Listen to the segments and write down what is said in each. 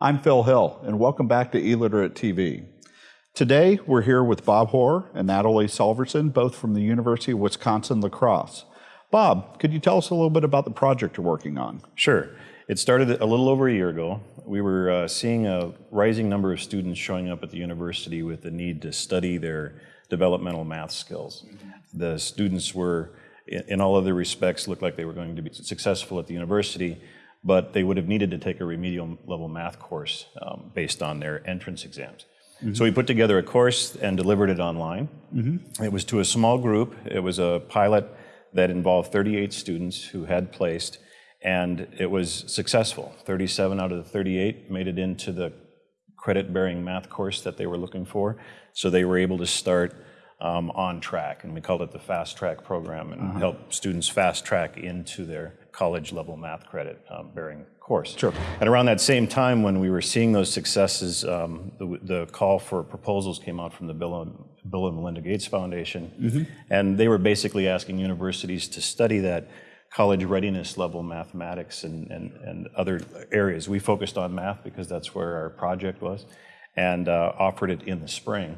I'm Phil Hill, and welcome back to e-Literate TV. Today, we're here with Bob Hoar and Natalie Solverson, both from the University of Wisconsin-La Crosse. Bob, could you tell us a little bit about the project you're working on? Sure. It started a little over a year ago. We were uh, seeing a rising number of students showing up at the university with the need to study their developmental math skills. The students were, in all other respects, looked like they were going to be successful at the university, but they would have needed to take a remedial level math course um, based on their entrance exams. Mm -hmm. So we put together a course and delivered it online. Mm -hmm. It was to a small group. It was a pilot that involved 38 students who had placed, and it was successful. 37 out of the 38 made it into the credit-bearing math course that they were looking for. So they were able to start um, on track, and we called it the fast track program, and uh -huh. help students fast track into their college level math credit um, bearing course. Sure. And around that same time when we were seeing those successes, um, the, the, call for proposals came out from the Bill and, Bill and Melinda Gates Foundation, mm -hmm. and they were basically asking universities to study that college readiness level mathematics and, and, and other areas. We focused on math because that's where our project was, and uh, offered it in the spring,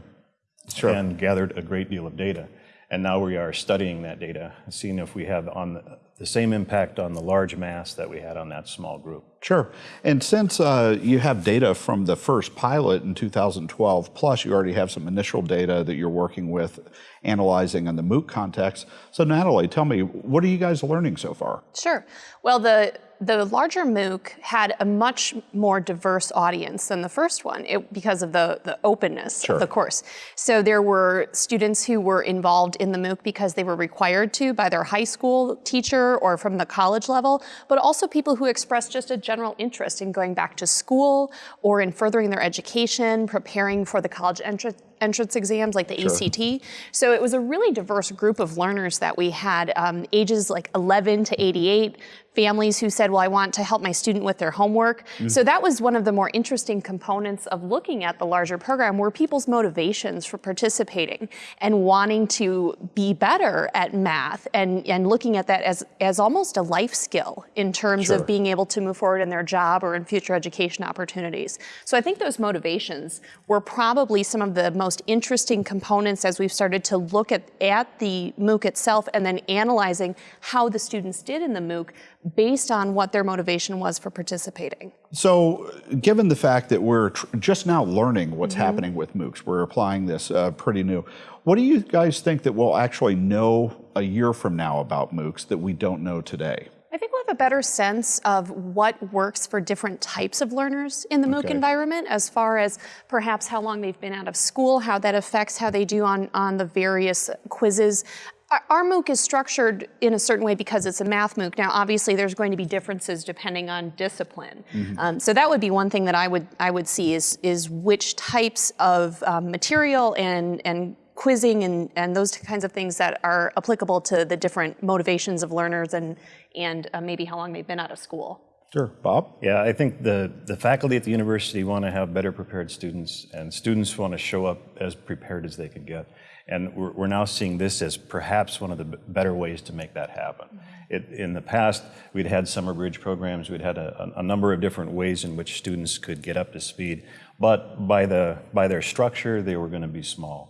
sure. and gathered a great deal of data. And now we are studying that data, seeing if we have on the, the same impact on the large mass that we had on that small group. Sure. And since uh, you have data from the first pilot in 2012, plus you already have some initial data that you're working with analyzing in the MOOC context. So Natalie, tell me, what are you guys learning so far? Sure. Well, the the larger MOOC had a much more diverse audience than the first one it, because of the, the openness sure. of the course. So there were students who were involved in the MOOC because they were required to by their high school teacher or from the college level, but also people who expressed just a general interest in going back to school or in furthering their education, preparing for the college entrance entrance exams like the sure. ACT. So it was a really diverse group of learners that we had, um, ages like 11 to 88, families who said, well, I want to help my student with their homework. Mm. So that was one of the more interesting components of looking at the larger program were people's motivations for participating and wanting to be better at math and, and looking at that as, as almost a life skill in terms sure. of being able to move forward in their job or in future education opportunities. So I think those motivations were probably some of the most interesting components as we've started to look at, at the MOOC itself and then analyzing how the students did in the MOOC based on what their motivation was for participating. So given the fact that we're just now learning what's mm -hmm. happening with MOOCs, we're applying this uh, pretty new, what do you guys think that we'll actually know a year from now about MOOCs that we don't know today? I think we'll have a better sense of what works for different types of learners in the MOOC okay. environment as far as perhaps how long they've been out of school, how that affects how they do on, on the various quizzes. Our MOOC is structured in a certain way because it's a math MOOC. Now, obviously, there's going to be differences depending on discipline. Mm -hmm. um, so that would be one thing that I would I would see is is which types of um, material and and quizzing and, and those kinds of things that are applicable to the different motivations of learners and and uh, maybe how long they've been out of school. Sure, Bob? Yeah, I think the, the faculty at the university want to have better prepared students and students want to show up as prepared as they can get. And we're, we're, now seeing this as perhaps one of the better ways to make that happen. Mm-hmm. It, in the past, we'd had summer bridge programs, we'd had a, a, number of different ways in which students could get up to speed, but by, the, by their structure, they were going to be small.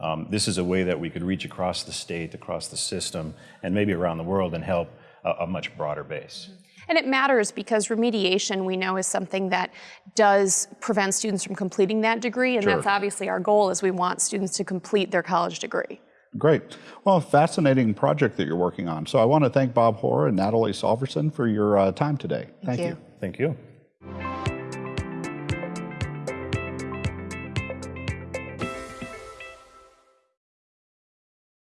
Um, this is a way that we could reach across the state, across the system, and maybe around the world and help a, a much broader base. Mm -hmm. And it matters because remediation, we know, is something that does prevent students from completing that degree, and sure. that's obviously our goal is we want students to complete their college degree. Great. Well, fascinating project that you're working on. So I want to thank Bob Hoar and Natalie Solverson for your uh, time today. Thank, thank you. you. Thank you.